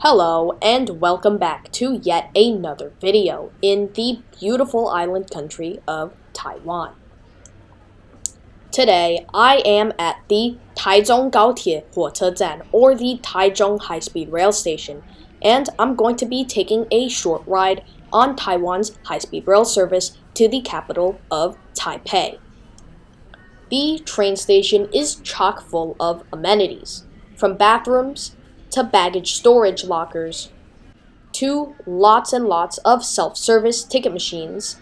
Hello and welcome back to yet another video in the beautiful island country of Taiwan. Today I am at the Taichung Gaotie Huotezan or the Taichung High Speed Rail Station and I'm going to be taking a short ride on Taiwan's high speed rail service to the capital of Taipei. The train station is chock full of amenities, from bathrooms to baggage storage lockers, to lots and lots of self-service ticket machines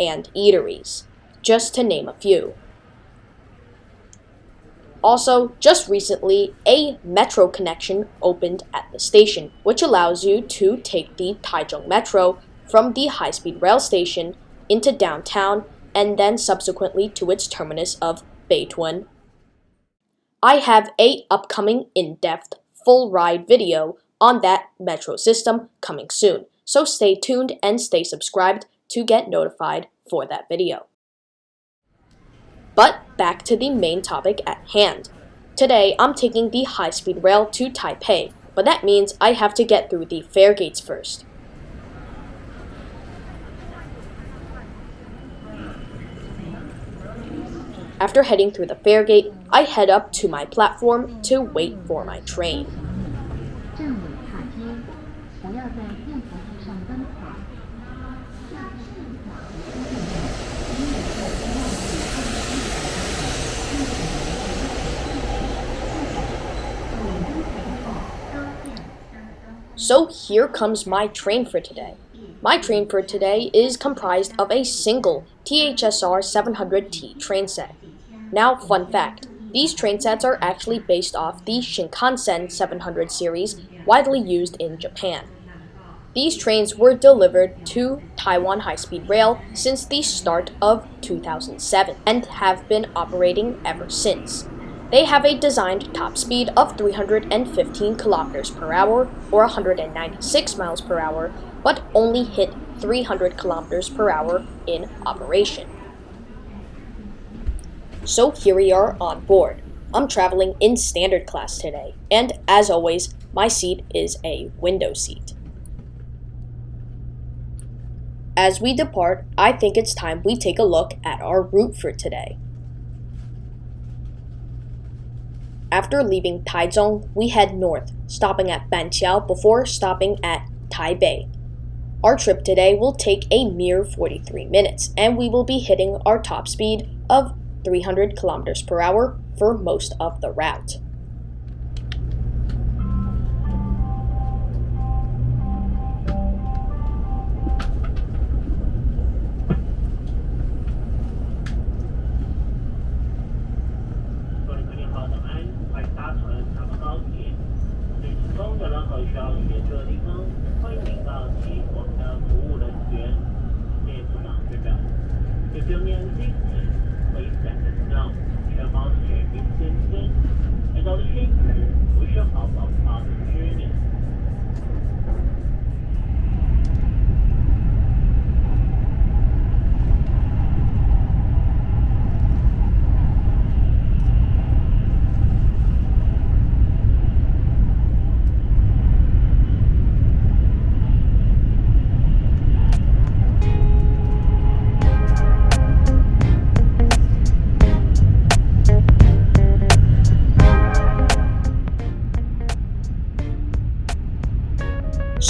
and eateries, just to name a few. Also, just recently, a metro connection opened at the station, which allows you to take the Taichung Metro from the high-speed rail station into downtown and then subsequently to its terminus of Beitun. I have a upcoming in-depth full ride video on that metro system coming soon, so stay tuned and stay subscribed to get notified for that video. But back to the main topic at hand. Today, I'm taking the high-speed rail to Taipei, but that means I have to get through the fare gates first. After heading through the fare gate, I head up to my platform to wait for my train. So here comes my train for today. My train for today is comprised of a single THSR 700T train set. Now, fun fact. These train sets are actually based off the Shinkansen 700 series widely used in Japan. These trains were delivered to Taiwan High-Speed Rail since the start of 2007 and have been operating ever since. They have a designed top speed of 315 kilometers per hour or 196 miles per hour, but only hit 300 kilometers per hour in operation. So here we are on board. I'm traveling in standard class today, and as always, my seat is a window seat. As we depart, I think it's time we take a look at our route for today. After leaving Taichung, we head north, stopping at Banqiao before stopping at Taipei. Our trip today will take a mere 43 minutes, and we will be hitting our top speed of 300 kilometers per hour for most of the route. 需要协助的地方，欢迎您到其我们的服务人员，列出档列表。If you need 全方位民间先，到的事不是好宝贝。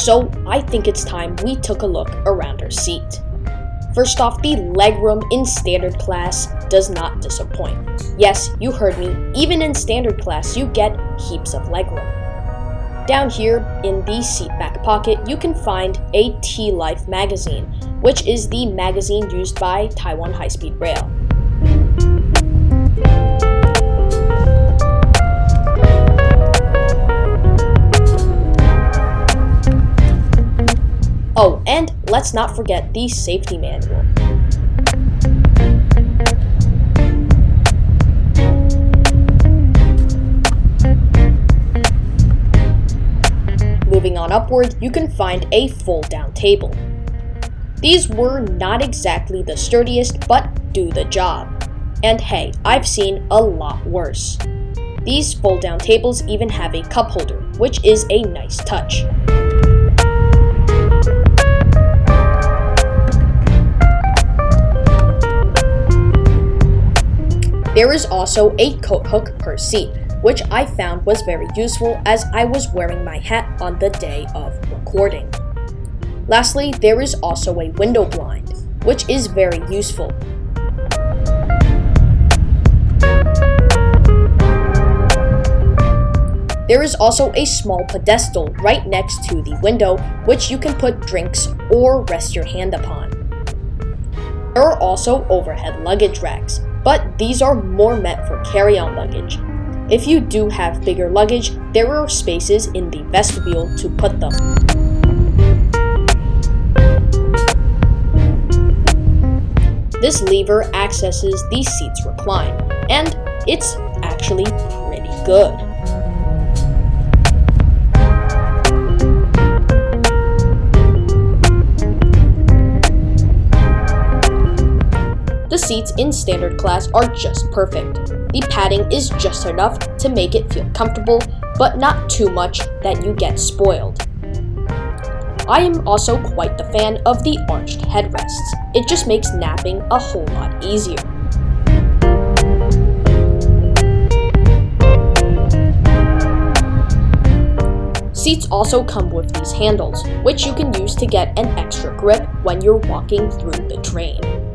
So I think it's time we took a look around our seat. First off, the legroom in standard class does not disappoint. Yes, you heard me, even in standard class you get heaps of legroom. Down here in the seat back pocket, you can find a T-Life magazine, which is the magazine used by Taiwan High-Speed Rail. Oh, and let's not forget the safety manual. Moving on upward, you can find a fold-down table. These were not exactly the sturdiest, but do the job. And hey, I've seen a lot worse. These fold-down tables even have a cup holder, which is a nice touch. There is also a coat hook per seat, which I found was very useful as I was wearing my hat on the day of recording. Lastly, there is also a window blind, which is very useful. There is also a small pedestal right next to the window, which you can put drinks or rest your hand upon. There are also overhead luggage racks, but these are more meant for carry-on luggage. If you do have bigger luggage, there are spaces in the vestibule to put them. This lever accesses the seat's recline, and it's actually pretty good. The seats in standard class are just perfect. The padding is just enough to make it feel comfortable, but not too much that you get spoiled. I am also quite the fan of the arched headrests. It just makes napping a whole lot easier. Seats also come with these handles, which you can use to get an extra grip when you're walking through the train.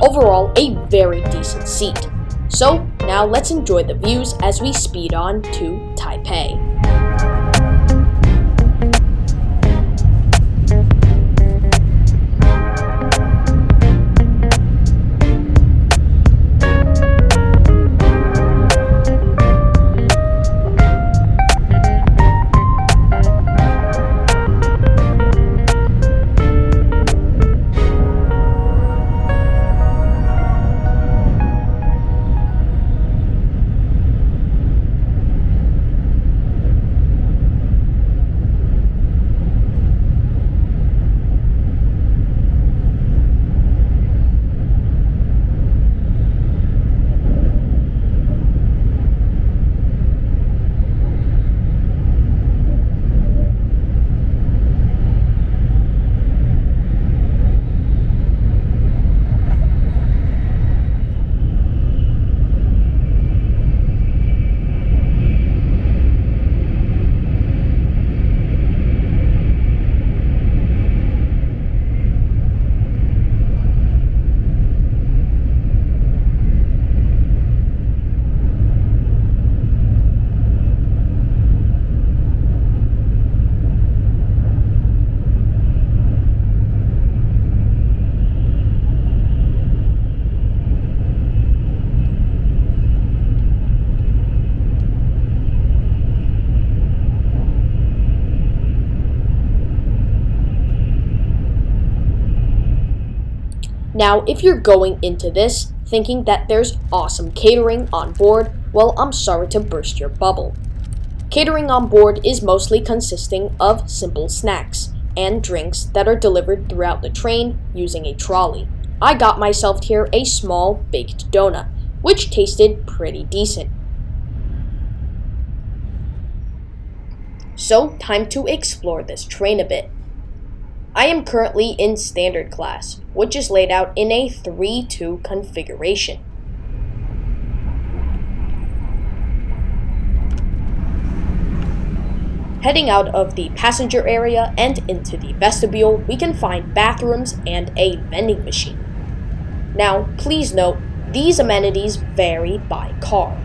Overall, a very decent seat. So now let's enjoy the views as we speed on to Taipei. Now, if you're going into this thinking that there's awesome catering on board, well, I'm sorry to burst your bubble. Catering on board is mostly consisting of simple snacks and drinks that are delivered throughout the train using a trolley. I got myself here a small baked donut, which tasted pretty decent. So, time to explore this train a bit. I am currently in standard class, which is laid out in a 3-2 configuration. Heading out of the passenger area and into the vestibule, we can find bathrooms and a vending machine. Now, please note, these amenities vary by car.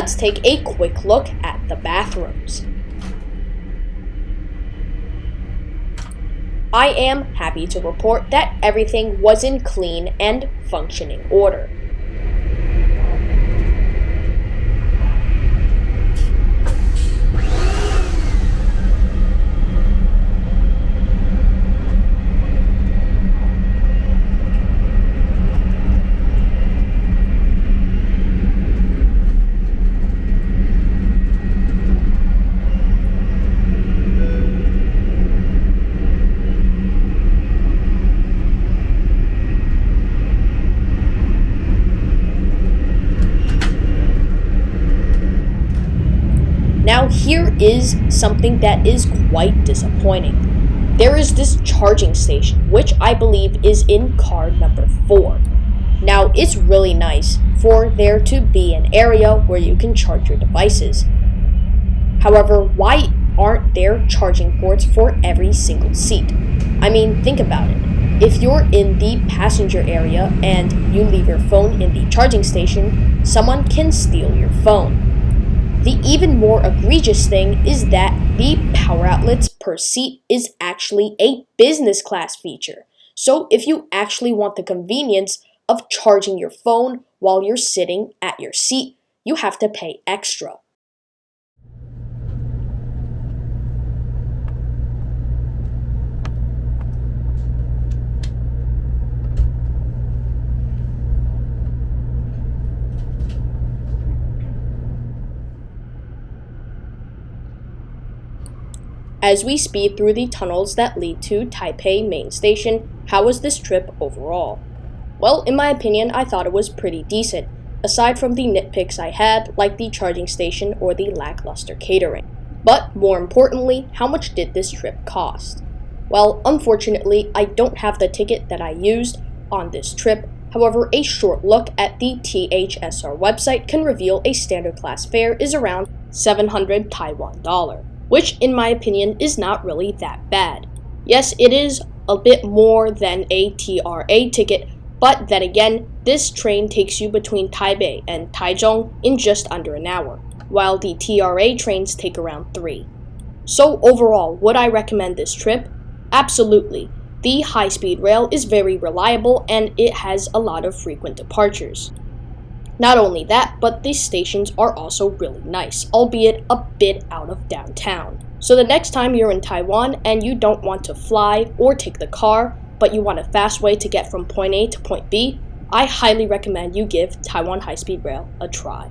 Let's take a quick look at the bathrooms. I am happy to report that everything was in clean and functioning order. Is something that is quite disappointing. There is this charging station, which I believe is in car number 4. Now, it's really nice for there to be an area where you can charge your devices. However, why aren't there charging ports for every single seat? I mean, think about it. If you're in the passenger area and you leave your phone in the charging station, someone can steal your phone. The even more egregious thing is that the power outlets per seat is actually a business class feature. So if you actually want the convenience of charging your phone while you're sitting at your seat, you have to pay extra. As we speed through the tunnels that lead to Taipei Main Station, how was this trip overall? Well, in my opinion, I thought it was pretty decent, aside from the nitpicks I had, like the charging station or the lackluster catering. But more importantly, how much did this trip cost? Well, unfortunately, I don't have the ticket that I used on this trip. However, a short look at the THSR website can reveal a standard class fare is around 700 Taiwan dollar which in my opinion is not really that bad. Yes, it is a bit more than a TRA ticket, but then again, this train takes you between Taipei and Taichung in just under an hour, while the TRA trains take around 3. So overall, would I recommend this trip? Absolutely. The high-speed rail is very reliable and it has a lot of frequent departures. Not only that, but these stations are also really nice, albeit a bit out of downtown. So the next time you're in Taiwan and you don't want to fly or take the car, but you want a fast way to get from point A to point B, I highly recommend you give Taiwan High Speed Rail a try.